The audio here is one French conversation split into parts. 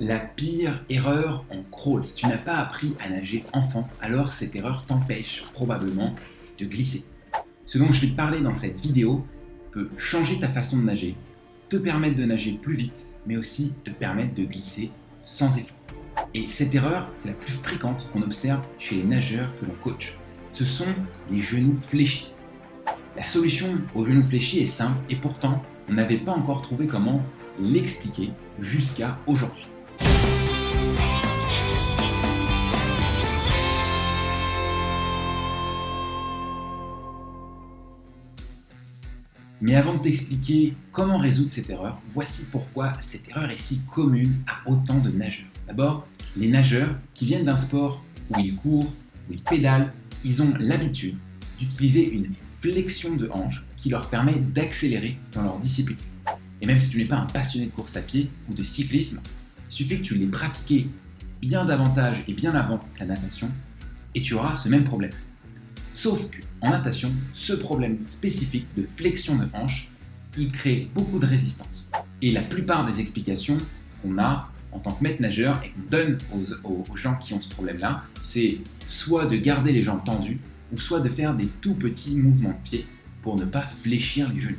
La pire erreur en crawl, si tu n'as pas appris à nager enfant, alors cette erreur t'empêche probablement de glisser. Ce dont je vais parler dans cette vidéo peut changer ta façon de nager, te permettre de nager plus vite, mais aussi te permettre de glisser sans effort. Et cette erreur, c'est la plus fréquente qu'on observe chez les nageurs que l'on coach. Ce sont les genoux fléchis. La solution aux genoux fléchis est simple et pourtant, on n'avait pas encore trouvé comment l'expliquer jusqu'à aujourd'hui. Mais avant de t'expliquer comment résoudre cette erreur, voici pourquoi cette erreur est si commune à autant de nageurs. D'abord, les nageurs qui viennent d'un sport où ils courent, où ils pédalent, ils ont l'habitude d'utiliser une flexion de hanche qui leur permet d'accélérer dans leur discipline. Et même si tu n'es pas un passionné de course à pied ou de cyclisme, il suffit que tu l'aies pratiqué bien davantage et bien avant la natation et tu auras ce même problème. Sauf qu'en natation, ce problème spécifique de flexion de hanche, il crée beaucoup de résistance. Et la plupart des explications qu'on a en tant que maître nageur et qu'on donne aux, aux gens qui ont ce problème-là, c'est soit de garder les jambes tendues, ou soit de faire des tout petits mouvements de pied pour ne pas fléchir les genoux.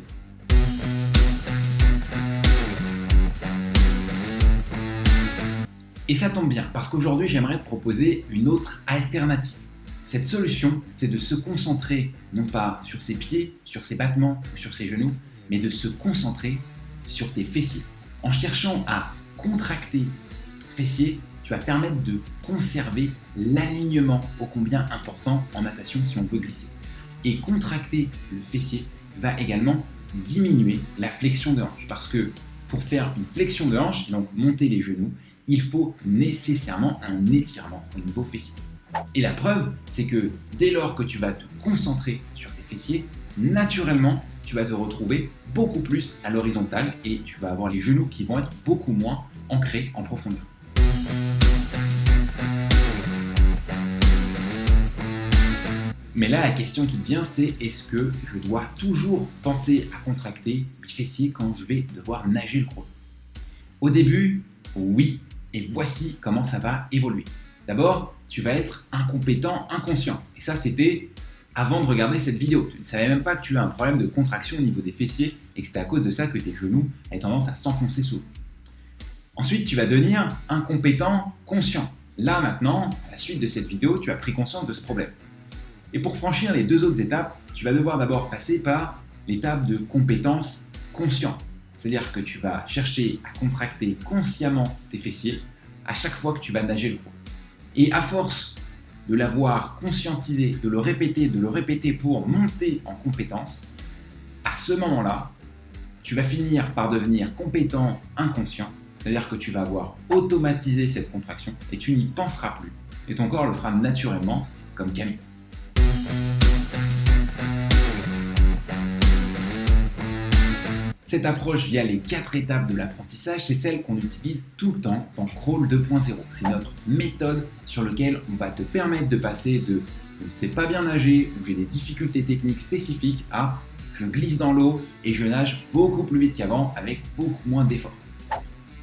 Et ça tombe bien, parce qu'aujourd'hui j'aimerais te proposer une autre alternative. Cette solution, c'est de se concentrer non pas sur ses pieds, sur ses battements sur ses genoux, mais de se concentrer sur tes fessiers. En cherchant à contracter ton fessier, tu vas permettre de conserver l'alignement ô combien important en natation si on veut glisser. Et contracter le fessier va également diminuer la flexion de hanche parce que pour faire une flexion de hanche, donc monter les genoux, il faut nécessairement un étirement au niveau fessier. Et la preuve, c'est que dès lors que tu vas te concentrer sur tes fessiers, naturellement, tu vas te retrouver beaucoup plus à l'horizontale et tu vas avoir les genoux qui vont être beaucoup moins ancrés en profondeur. Mais là, la question qui vient, c'est est-ce que je dois toujours penser à contracter mes fessiers quand je vais devoir nager le crawl Au début, oui, et voici comment ça va évoluer. D'abord, tu vas être incompétent, inconscient. Et ça, c'était avant de regarder cette vidéo. Tu ne savais même pas que tu as un problème de contraction au niveau des fessiers et que c'était à cause de ça que tes genoux avaient tendance à s'enfoncer sous Ensuite, tu vas devenir incompétent, conscient. Là, maintenant, à la suite de cette vidéo, tu as pris conscience de ce problème. Et pour franchir les deux autres étapes, tu vas devoir d'abord passer par l'étape de compétence conscient. C'est-à-dire que tu vas chercher à contracter consciemment tes fessiers à chaque fois que tu vas nager le cours. Et à force de l'avoir conscientisé, de le répéter, de le répéter pour monter en compétence, à ce moment-là, tu vas finir par devenir compétent inconscient, c'est-à-dire que tu vas avoir automatisé cette contraction et tu n'y penseras plus. Et ton corps le fera naturellement, comme Camille. Cette approche via les quatre étapes de l'apprentissage, c'est celle qu'on utilise tout le temps dans Crawl 2.0. C'est notre méthode sur laquelle on va te permettre de passer de je ne sais pas bien nager ou j'ai des difficultés techniques spécifiques à je glisse dans l'eau et je nage beaucoup plus vite qu'avant avec beaucoup moins d'efforts.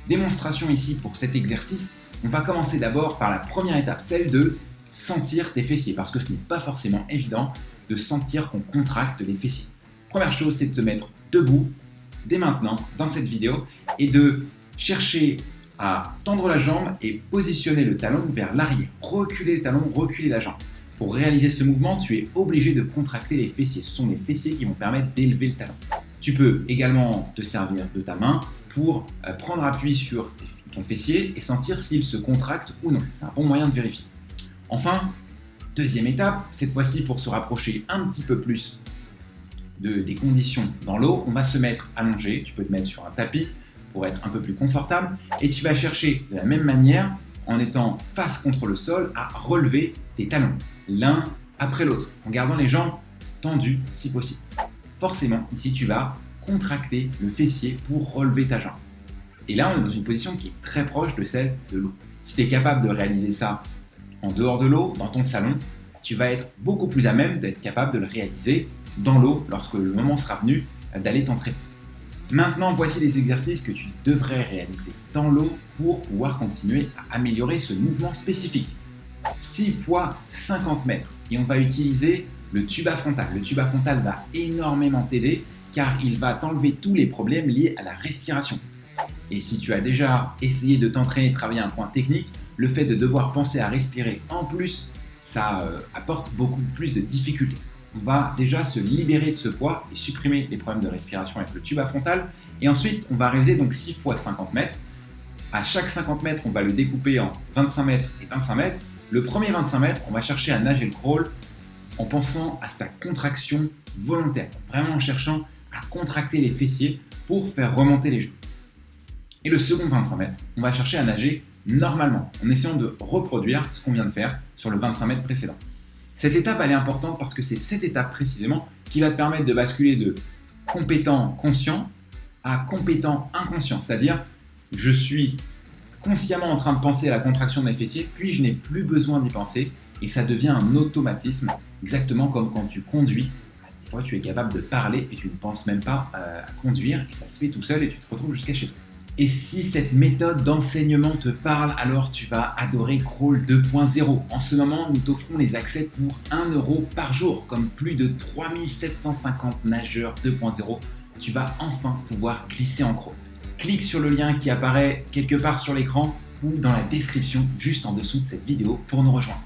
Démonstration ici pour cet exercice, on va commencer d'abord par la première étape, celle de sentir tes fessiers parce que ce n'est pas forcément évident de sentir qu'on contracte les fessiers. Première chose, c'est de te mettre debout dès maintenant dans cette vidéo et de chercher à tendre la jambe et positionner le talon vers l'arrière. Reculer le talon, reculer la jambe. Pour réaliser ce mouvement, tu es obligé de contracter les fessiers. Ce sont les fessiers qui vont permettre d'élever le talon. Tu peux également te servir de ta main pour euh, prendre appui sur ton fessier et sentir s'il se contracte ou non. C'est un bon moyen de vérifier. Enfin, deuxième étape, cette fois-ci pour se rapprocher un petit peu plus des conditions dans l'eau, on va se mettre allongé, tu peux te mettre sur un tapis pour être un peu plus confortable, et tu vas chercher de la même manière, en étant face contre le sol, à relever tes talons, l'un après l'autre, en gardant les jambes tendues si possible. Forcément, ici tu vas contracter le fessier pour relever ta jambe. Et là, on est dans une position qui est très proche de celle de l'eau. Si tu es capable de réaliser ça en dehors de l'eau, dans ton salon, tu vas être beaucoup plus à même d'être capable de le réaliser dans l'eau lorsque le moment sera venu d'aller t'entraîner. Maintenant, voici les exercices que tu devrais réaliser dans l'eau pour pouvoir continuer à améliorer ce mouvement spécifique. 6 fois 50 mètres et on va utiliser le tuba frontal. Le tuba frontal va énormément t'aider car il va t'enlever tous les problèmes liés à la respiration. Et si tu as déjà essayé de t'entraîner et travailler un point technique, le fait de devoir penser à respirer en plus, ça euh, apporte beaucoup plus de difficultés. On va déjà se libérer de ce poids et supprimer les problèmes de respiration avec le tuba frontal. Et ensuite, on va réaliser donc 6 fois 50 mètres. À chaque 50 mètres, on va le découper en 25 mètres et 25 mètres. Le premier 25 mètres, on va chercher à nager le crawl en pensant à sa contraction volontaire, vraiment en cherchant à contracter les fessiers pour faire remonter les genoux. Et le second 25 mètres, on va chercher à nager normalement, en essayant de reproduire ce qu'on vient de faire sur le 25 mètres précédent. Cette étape, est importante parce que c'est cette étape précisément qui va te permettre de basculer de compétent conscient à compétent inconscient. C'est-à-dire, je suis consciemment en train de penser à la contraction de mes fessiers, puis je n'ai plus besoin d'y penser et ça devient un automatisme, exactement comme quand tu conduis. Des fois, tu es capable de parler et tu ne penses même pas euh, à conduire et ça se fait tout seul et tu te retrouves jusqu'à chez toi. Et si cette méthode d'enseignement te parle, alors tu vas adorer Crawl 2.0. En ce moment, nous t'offrons les accès pour 1 euro par jour, comme plus de 3750 nageurs 2.0. Tu vas enfin pouvoir glisser en crawl. Clique sur le lien qui apparaît quelque part sur l'écran ou dans la description juste en dessous de cette vidéo pour nous rejoindre.